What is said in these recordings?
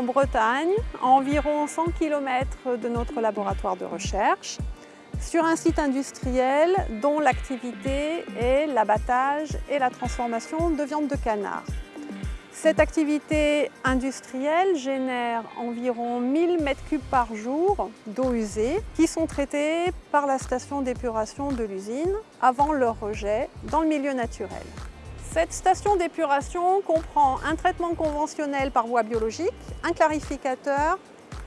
en Bretagne, à environ 100 km de notre laboratoire de recherche, sur un site industriel dont l'activité est l'abattage et la transformation de viande de canard. Cette activité industrielle génère environ 1000 m3 par jour d'eau usée qui sont traitées par la station d'épuration de l'usine avant leur rejet dans le milieu naturel. Cette station d'épuration comprend un traitement conventionnel par voie biologique, un clarificateur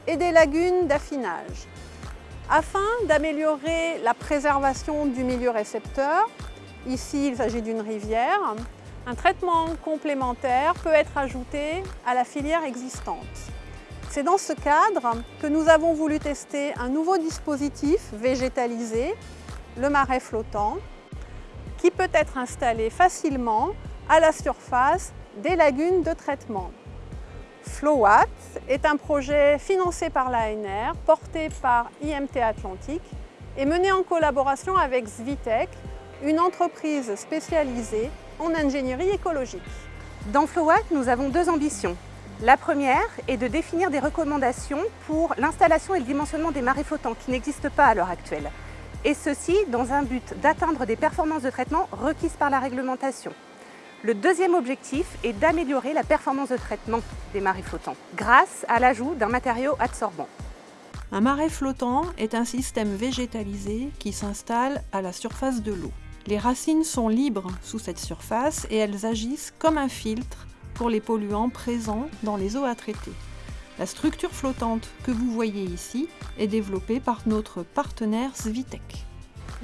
et des lagunes d'affinage. Afin d'améliorer la préservation du milieu récepteur, ici il s'agit d'une rivière, un traitement complémentaire peut être ajouté à la filière existante. C'est dans ce cadre que nous avons voulu tester un nouveau dispositif végétalisé, le marais flottant, qui peut être installé facilement à la surface des lagunes de traitement. FlowWatt est un projet financé par l'ANR, porté par IMT Atlantique et mené en collaboration avec Svitec, une entreprise spécialisée en ingénierie écologique. Dans FlowWatt, nous avons deux ambitions. La première est de définir des recommandations pour l'installation et le dimensionnement des marais flottants qui n'existent pas à l'heure actuelle et ceci dans un but d'atteindre des performances de traitement requises par la réglementation. Le deuxième objectif est d'améliorer la performance de traitement des marais flottants grâce à l'ajout d'un matériau absorbant. Un marais flottant est un système végétalisé qui s'installe à la surface de l'eau. Les racines sont libres sous cette surface et elles agissent comme un filtre pour les polluants présents dans les eaux à traiter. La structure flottante que vous voyez ici est développée par notre partenaire Svitec.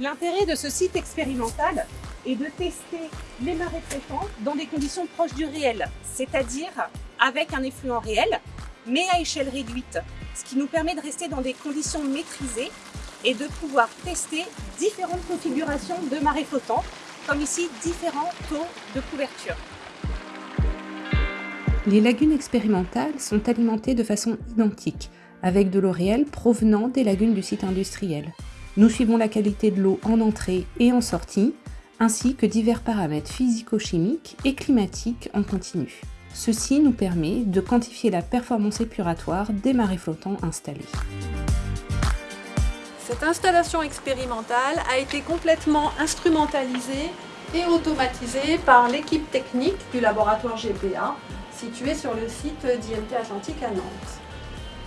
L'intérêt de ce site expérimental est de tester les marées flottants dans des conditions proches du réel, c'est-à-dire avec un effluent réel, mais à échelle réduite, ce qui nous permet de rester dans des conditions maîtrisées et de pouvoir tester différentes configurations de marées flottants, comme ici différents taux de couverture. Les lagunes expérimentales sont alimentées de façon identique, avec de l'eau réelle provenant des lagunes du site industriel. Nous suivons la qualité de l'eau en entrée et en sortie, ainsi que divers paramètres physico-chimiques et climatiques en continu. Ceci nous permet de quantifier la performance épuratoire des marais flottants installés. Cette installation expérimentale a été complètement instrumentalisée et automatisée par l'équipe technique du laboratoire GPA situé sur le site d'IMT Atlantique à Nantes.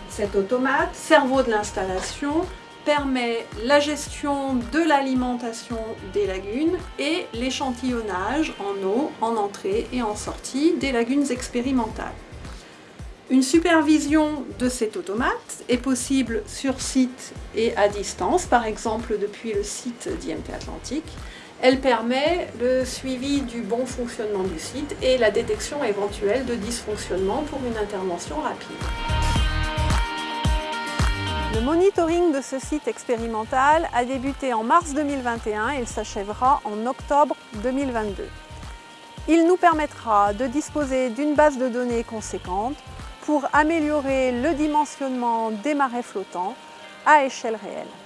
Cet automate, cerveau de l'installation, permet la gestion de l'alimentation des lagunes et l'échantillonnage en eau, en entrée et en sortie des lagunes expérimentales. Une supervision de cet automate est possible sur site et à distance, par exemple depuis le site d'IMT Atlantique, elle permet le suivi du bon fonctionnement du site et la détection éventuelle de dysfonctionnement pour une intervention rapide. Le monitoring de ce site expérimental a débuté en mars 2021 et s'achèvera en octobre 2022. Il nous permettra de disposer d'une base de données conséquente pour améliorer le dimensionnement des marais flottants à échelle réelle.